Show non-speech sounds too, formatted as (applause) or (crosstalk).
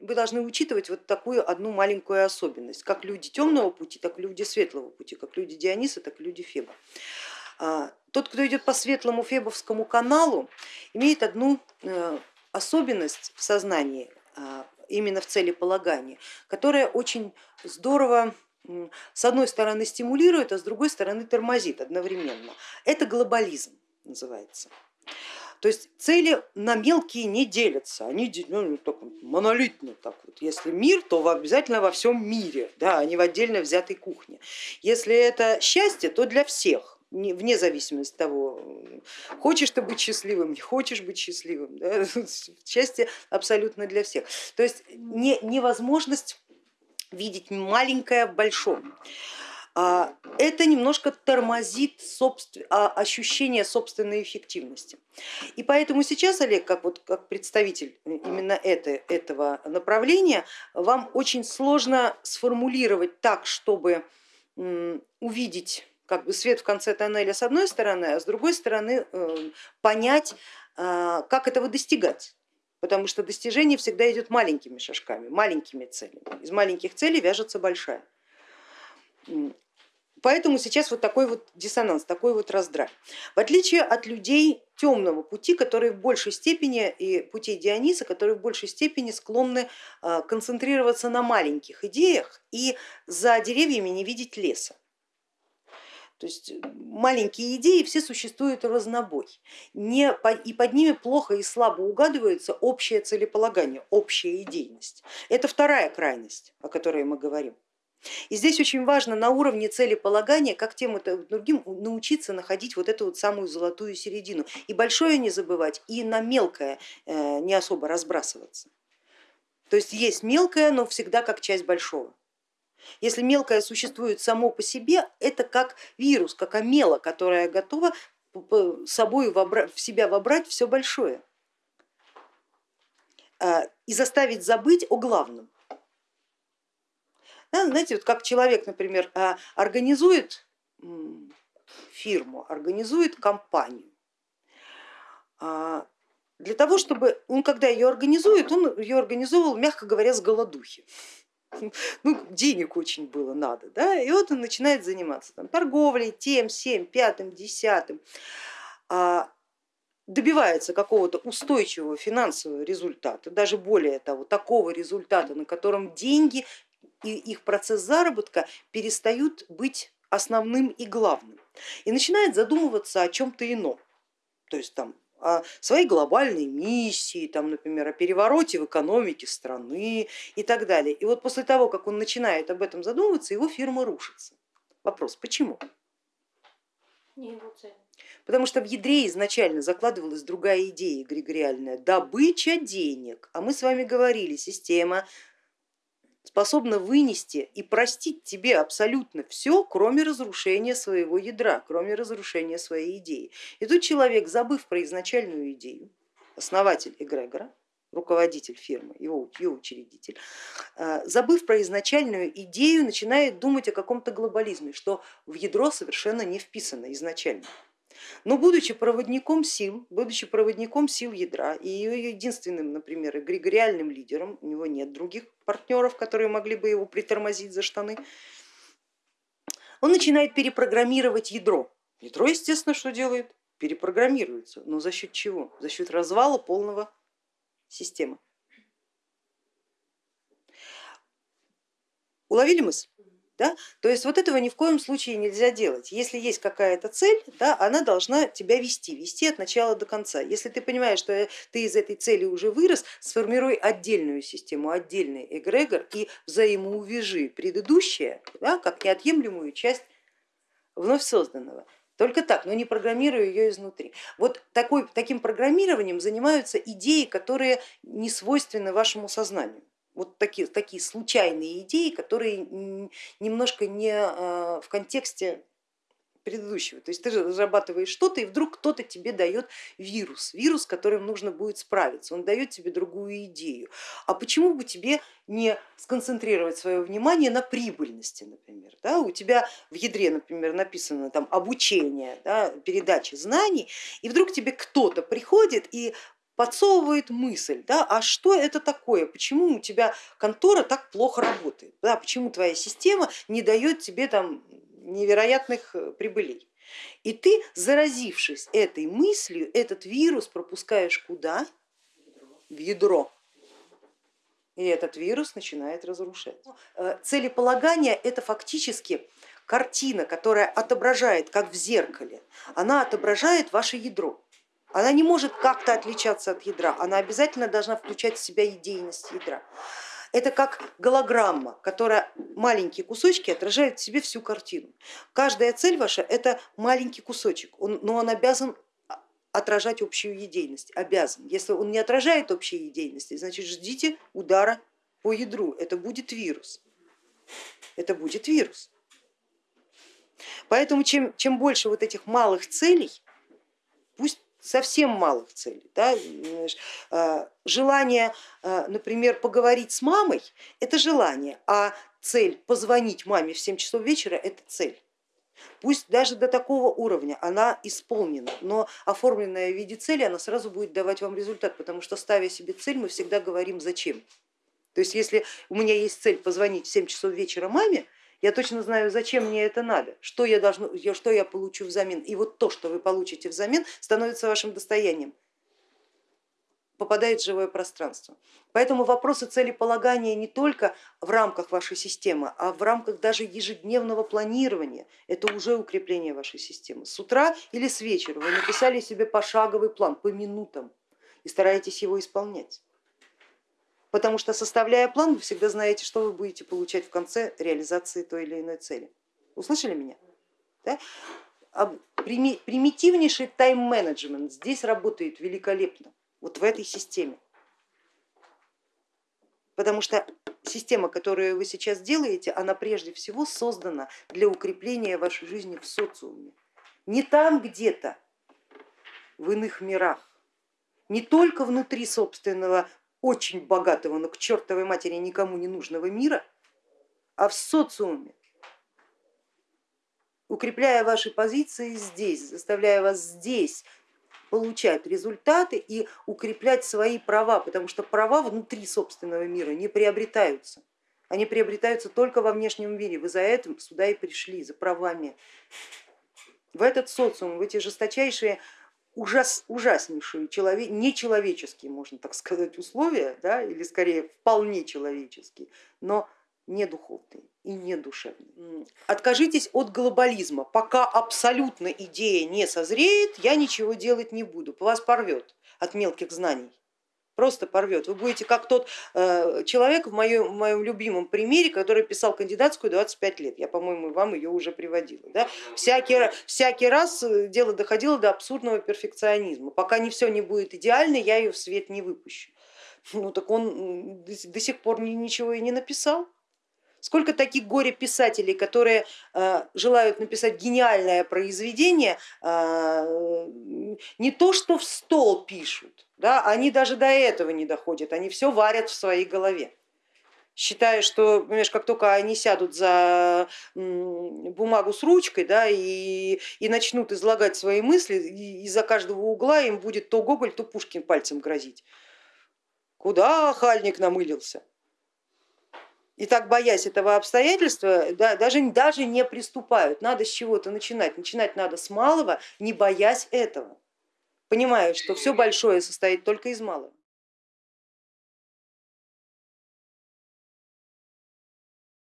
вы должны учитывать вот такую одну маленькую особенность, как люди темного пути, так и люди светлого пути, как люди Диониса, так и люди Феба. А, тот, кто идет по светлому фебовскому каналу, имеет одну э, особенность в сознании, а, именно в целеполагании, которая очень здорово с одной стороны стимулирует, а с другой стороны тормозит одновременно. Это глобализм называется. То есть цели на мелкие не делятся, они ну, так, монолитно так вот. Если мир, то обязательно во всем мире, да, а не в отдельно взятой кухне. Если это счастье, то для всех вне зависимости от того, хочешь ты быть счастливым, не хочешь быть счастливым. Да? (laughs) Счастье абсолютно для всех. То есть не, невозможность видеть маленькое в большом. А, это немножко тормозит собствен... А, ощущение собственной эффективности. И поэтому сейчас, Олег, как, вот, как представитель именно это, этого направления, вам очень сложно сформулировать так, чтобы увидеть как бы свет в конце тоннеля с одной стороны, а с другой стороны э, понять, а, как этого достигать. Потому что достижение всегда идет маленькими шажками, маленькими целями. Из маленьких целей вяжется большая. Поэтому сейчас вот такой вот диссонанс, такой вот раздрай. В отличие от людей темного пути, которые в большей степени, и путей Диониса, которые в большей степени склонны а, концентрироваться на маленьких идеях и за деревьями не видеть леса. То есть маленькие идеи все существуют разнобой, не, и под ними плохо и слабо угадывается общее целеполагание, общая идейность. Это вторая крайность, о которой мы говорим. И здесь очень важно на уровне целеполагания, как тем и другим, научиться находить вот эту вот самую золотую середину. И большое не забывать, и на мелкое э, не особо разбрасываться. То есть есть мелкое, но всегда как часть большого. Если мелкое существует само по себе, это как вирус, как омела, которая готова собой в себя вобрать все большое э, и заставить забыть о главном. Да, знаете, вот как человек, например, а, организует фирму, организует компанию, а, для того, чтобы он, когда ее организует, он ее организовывал, мягко говоря, с голодухи. (laughs) Ну, денег очень было надо, да, и вот он начинает заниматься там, торговлей, тем, всем, пятым, десятым, а, добивается какого-то устойчивого финансового результата, даже более того, такого результата, на котором деньги и их процесс заработка перестают быть основным и главным и начинает задумываться о чем-то ином, то есть там о своей глобальной миссии, там, например, о перевороте в экономике страны и так далее. И вот после того, как он начинает об этом задумываться, его фирма рушится. Вопрос, почему? Не его цель. Потому что в ядре изначально закладывалась другая идея эгрегориальная, добыча денег. А мы с вами говорили, система способна вынести и простить тебе абсолютно все, кроме разрушения своего ядра, кроме разрушения своей идеи. И тут человек, забыв про изначальную идею, основатель эгрегора, руководитель фирмы, его, его учредитель, э, забыв про изначальную идею, начинает думать о каком-то глобализме, что в ядро совершенно не вписано изначально. Но будучи проводником сил, будучи проводником сил ядра и ее единственным, например, эгрегориальным лидером, у него нет других партнеров, которые могли бы его притормозить за штаны, он начинает перепрограммировать ядро. Ядро, естественно, что делает? Перепрограммируется. Но за счет чего? За счет развала полного системы. Уловили мысль? Да? То есть вот этого ни в коем случае нельзя делать. Если есть какая-то цель, да, она должна тебя вести, вести от начала до конца. Если ты понимаешь, что ты из этой цели уже вырос, сформируй отдельную систему, отдельный эгрегор и взаимоувяжи предыдущее да, как неотъемлемую часть вновь созданного. Только так, но не программируя ее изнутри. Вот такой, таким программированием занимаются идеи, которые не свойственны вашему сознанию вот такие, такие случайные идеи, которые немножко не а, в контексте предыдущего. То есть ты разрабатываешь что-то и вдруг кто-то тебе дает вирус, вирус, с которым нужно будет справиться, он дает тебе другую идею. А почему бы тебе не сконцентрировать свое внимание на прибыльности, например? Да? У тебя в ядре, например, написано там обучение, да, передача знаний, и вдруг тебе кто-то приходит и подсовывает мысль, да, а что это такое, почему у тебя контора так плохо работает, да, почему твоя система не дает тебе там невероятных э, прибылей. И ты, заразившись этой мыслью, этот вирус пропускаешь куда? В ядро. И этот вирус начинает разрушать. Э, целеполагание это фактически картина, которая отображает, как в зеркале, она отображает ваше ядро. Она не может как-то отличаться от ядра, она обязательно должна включать в себя идейность ядра. Это как голограмма, которая маленькие кусочки отражают в себе всю картину. Каждая цель ваша это маленький кусочек, но он обязан отражать общую идейность, обязан. Если он не отражает общей идейности, значит ждите удара по ядру, это будет вирус. Это будет вирус. Поэтому чем, чем больше вот этих малых целей, совсем малых целей. Да? А, желание, а, например, поговорить с мамой, это желание, а цель позвонить маме в 7 часов вечера, это цель. Пусть даже до такого уровня она исполнена, но оформленная в виде цели она сразу будет давать вам результат, потому что ставя себе цель, мы всегда говорим зачем. То есть если у меня есть цель позвонить в 7 часов вечера маме, я точно знаю, зачем мне это надо, что я, должну, что я получу взамен. И вот то, что вы получите взамен, становится вашим достоянием, попадает в живое пространство. Поэтому вопросы целеполагания не только в рамках вашей системы, а в рамках даже ежедневного планирования. Это уже укрепление вашей системы. С утра или с вечера вы написали себе пошаговый план по минутам и стараетесь его исполнять потому что составляя план, вы всегда знаете, что вы будете получать в конце реализации той или иной цели. Услышали меня? Да? Примитивнейший тайм-менеджмент здесь работает великолепно, вот в этой системе. Потому что система, которую вы сейчас делаете, она прежде всего создана для укрепления вашей жизни в социуме. Не там где-то, в иных мирах, не только внутри собственного очень богатого, но к чертовой матери никому не нужного мира, а в социуме, укрепляя ваши позиции здесь, заставляя вас здесь получать результаты и укреплять свои права, потому что права внутри собственного мира не приобретаются. Они приобретаются только во внешнем мире. Вы за этим сюда и пришли, за правами. В этот социум, в эти жесточайшие ужас, ужаснейшие, человек, нечеловеческие, можно так сказать, условия, да, или скорее вполне человеческие, но не духовные и не душевные. Откажитесь от глобализма, пока абсолютно идея не созреет, я ничего делать не буду, вас порвет от мелких знаний просто порвет. Вы будете как тот э, человек в моем, в моем любимом примере, который писал кандидатскую 25 лет. Я, по-моему, вам ее уже приводила. Да? Всякий, всякий раз э, дело доходило до абсурдного перфекционизма. Пока не все не будет идеально, я ее в свет не выпущу. Ну так он до сих пор ничего и не написал. Сколько таких горе-писателей, которые э, желают написать гениальное произведение, э, не то что в стол пишут, да, они даже до этого не доходят, они все варят в своей голове считая, что понимаешь, как только они сядут за бумагу с ручкой да, и, и начнут излагать свои мысли, из-за каждого угла им будет то Гоголь, то Пушкин пальцем грозить. Куда хальник намылился? И так боясь этого обстоятельства, да, даже, даже не приступают. Надо с чего-то начинать. Начинать надо с малого, не боясь этого. Понимая, что все большое состоит только из малого.